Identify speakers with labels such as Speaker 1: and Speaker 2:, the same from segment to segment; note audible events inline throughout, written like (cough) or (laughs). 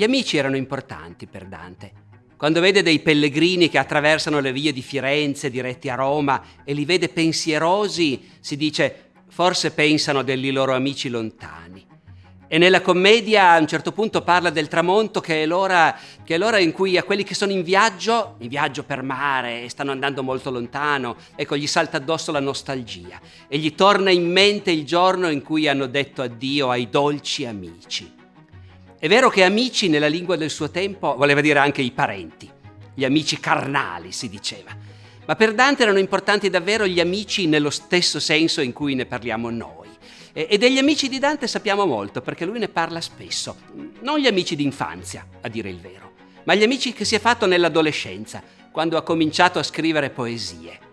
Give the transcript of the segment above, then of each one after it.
Speaker 1: Gli amici erano importanti per Dante. Quando vede dei pellegrini che attraversano le vie di Firenze diretti a Roma e li vede pensierosi, si dice forse pensano degli loro amici lontani. E nella commedia a un certo punto parla del tramonto che è, l'ora, che è l'ora in cui a quelli che sono in viaggio, in viaggio per mare e stanno andando molto lontano, ecco, gli salta addosso la nostalgia e gli torna in mente il giorno in cui hanno detto addio ai dolci amici. È vero che amici nella lingua del suo tempo voleva dire anche i parenti, gli amici carnali si diceva, ma per Dante erano importanti davvero gli amici nello stesso senso in cui ne parliamo noi. E degli amici di Dante sappiamo molto perché lui ne parla spesso, non gli amici d'infanzia, a dire il vero, ma gli amici che si è fatto nell'adolescenza, quando ha cominciato a scrivere poesie.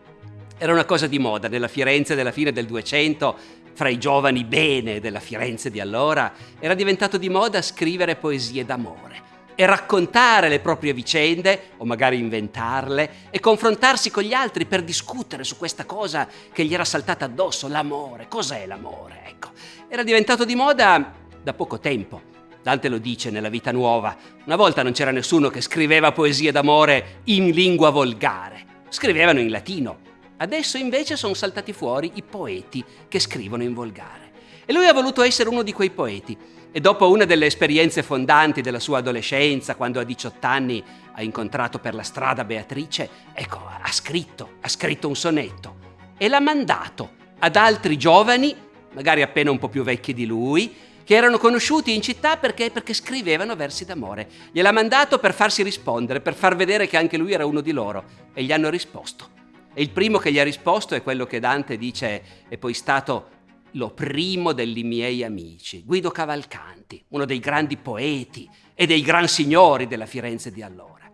Speaker 1: Era una cosa di moda nella Firenze della fine del 200 fra i giovani bene della Firenze di allora, era diventato di moda scrivere poesie d'amore e raccontare le proprie vicende, o magari inventarle, e confrontarsi con gli altri per discutere su questa cosa che gli era saltata addosso, l'amore. Cos'è l'amore? Ecco, era diventato di moda da poco tempo. Dante lo dice nella Vita Nuova. Una volta non c'era nessuno che scriveva poesie d'amore in lingua volgare. Scrivevano in latino, Adesso invece sono saltati fuori i poeti che scrivono in volgare. E lui ha voluto essere uno di quei poeti. E dopo una delle esperienze fondanti della sua adolescenza, quando a 18 anni ha incontrato per la strada Beatrice, ecco, ha scritto, ha scritto un sonetto e l'ha mandato ad altri giovani, magari appena un po' più vecchi di lui, che erano conosciuti in città perché, perché scrivevano versi d'amore. Gliel'ha mandato per farsi rispondere, per far vedere che anche lui era uno di loro. E gli hanno risposto. E il primo che gli ha risposto è quello che Dante dice è poi stato lo primo degli miei amici, Guido Cavalcanti, uno dei grandi poeti e dei gran signori della Firenze di allora.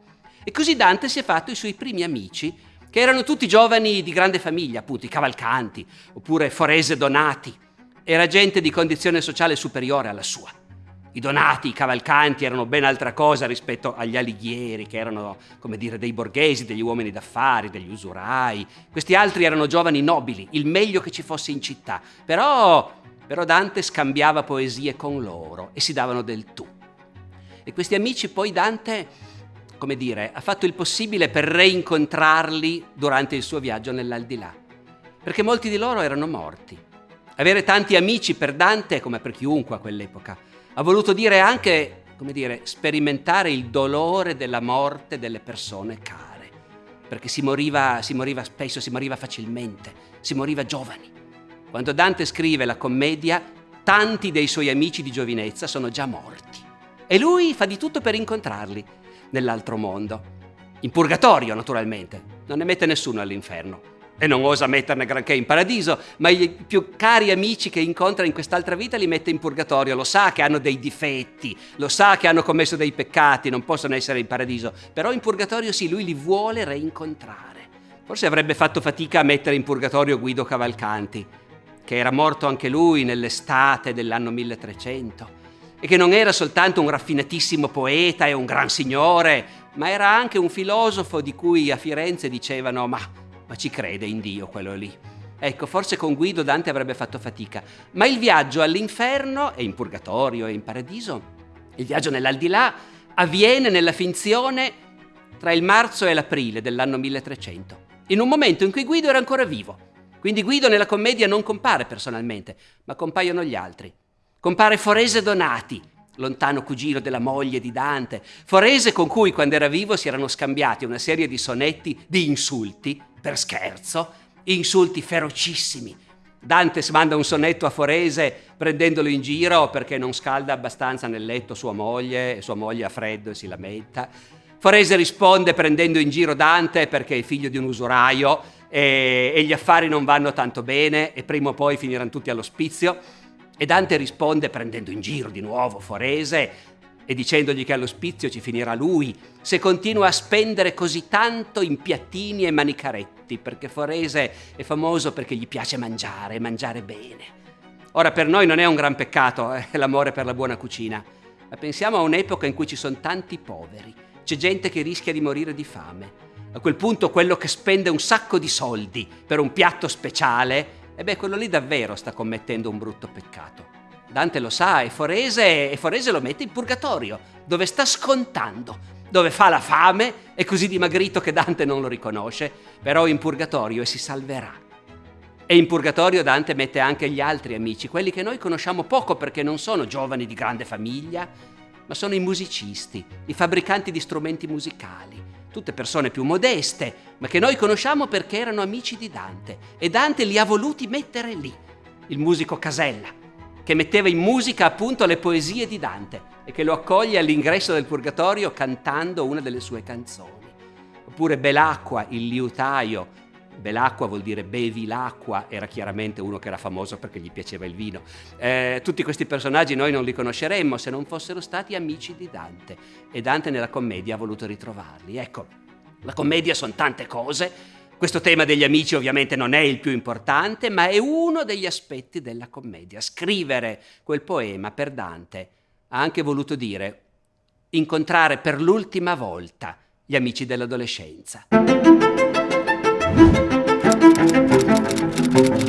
Speaker 1: E così Dante si è fatto i suoi primi amici, che erano tutti giovani di grande famiglia, appunto i Cavalcanti, oppure Forese Donati. Era gente di condizione sociale superiore alla sua. I donati, i cavalcanti erano ben altra cosa rispetto agli alighieri, che erano, come dire, dei borghesi, degli uomini d'affari, degli usurai. Questi altri erano giovani nobili, il meglio che ci fosse in città. Però, però Dante scambiava poesie con loro e si davano del tu. E questi amici poi Dante, come dire, ha fatto il possibile per reincontrarli durante il suo viaggio nell'aldilà. Perché molti di loro erano morti. Avere tanti amici per Dante, come per chiunque a quell'epoca, ha voluto dire anche, come dire, sperimentare il dolore della morte delle persone care, perché si moriva, si moriva spesso, si moriva facilmente, si moriva giovani. Quando Dante scrive la commedia, tanti dei suoi amici di giovinezza sono già morti. E lui fa di tutto per incontrarli nell'altro mondo. In purgatorio, naturalmente. Non ne mette nessuno all'inferno e non osa metterne granché in paradiso, ma i più cari amici che incontra in quest'altra vita li mette in purgatorio, lo sa che hanno dei difetti, lo sa che hanno commesso dei peccati, non possono essere in paradiso, però in purgatorio sì, lui li vuole reincontrare. Forse avrebbe fatto fatica a mettere in purgatorio Guido Cavalcanti, che era morto anche lui nell'estate dell'anno 1300 e che non era soltanto un raffinatissimo poeta e un gran signore, ma era anche un filosofo di cui a Firenze dicevano ma ma ci crede in Dio quello lì. Ecco, forse con Guido Dante avrebbe fatto fatica, ma il viaggio all'inferno e in purgatorio e in paradiso, il viaggio nell'aldilà, avviene nella finzione tra il marzo e l'aprile dell'anno 1300, in un momento in cui Guido era ancora vivo. Quindi Guido nella commedia non compare personalmente, ma compaiono gli altri. Compare Forese Donati, lontano cugino della moglie di Dante, Forese con cui quando era vivo si erano scambiati una serie di sonetti di insulti per scherzo, insulti ferocissimi. Dante manda un sonetto a Forese prendendolo in giro perché non scalda abbastanza nel letto sua moglie e sua moglie ha freddo e si lamenta. Forese risponde prendendo in giro Dante perché è figlio di un usuraio e, e gli affari non vanno tanto bene e prima o poi finiranno tutti all'ospizio. E Dante risponde prendendo in giro di nuovo Forese e dicendogli che all'ospizio ci finirà lui se continua a spendere così tanto in piattini e manicaretti, perché Forese è famoso perché gli piace mangiare, mangiare bene. Ora per noi non è un gran peccato eh, (laughs) l'amore per la buona cucina, ma pensiamo a un'epoca in cui ci sono tanti poveri, c'è gente che rischia di morire di fame. A quel punto quello che spende un sacco di soldi per un piatto speciale, e beh, quello lì davvero sta commettendo un brutto peccato. Dante lo sa e Forese, e Forese lo mette in purgatorio, dove sta scontando, dove fa la fame, è così dimagrito che Dante non lo riconosce, però in purgatorio e si salverà. E in purgatorio Dante mette anche gli altri amici, quelli che noi conosciamo poco perché non sono giovani di grande famiglia, ma sono i musicisti, i fabbricanti di strumenti musicali, tutte persone più modeste, ma che noi conosciamo perché erano amici di Dante e Dante li ha voluti mettere lì. Il musico Casella, che metteva in musica appunto le poesie di Dante e che lo accoglie all'ingresso del purgatorio cantando una delle sue canzoni. Oppure Belacqua, il liutaio. Belacqua vuol dire bevi l'acqua, era chiaramente uno che era famoso perché gli piaceva il vino. Eh, tutti questi personaggi noi non li conosceremmo se non fossero stati amici di Dante e Dante nella commedia ha voluto ritrovarli. Ecco, la commedia sono tante cose, questo tema degli amici ovviamente non è il più importante, ma è uno degli aspetti della commedia. Scrivere quel poema per Dante ha anche voluto dire incontrare per l'ultima volta gli amici dell'adolescenza. Thank you.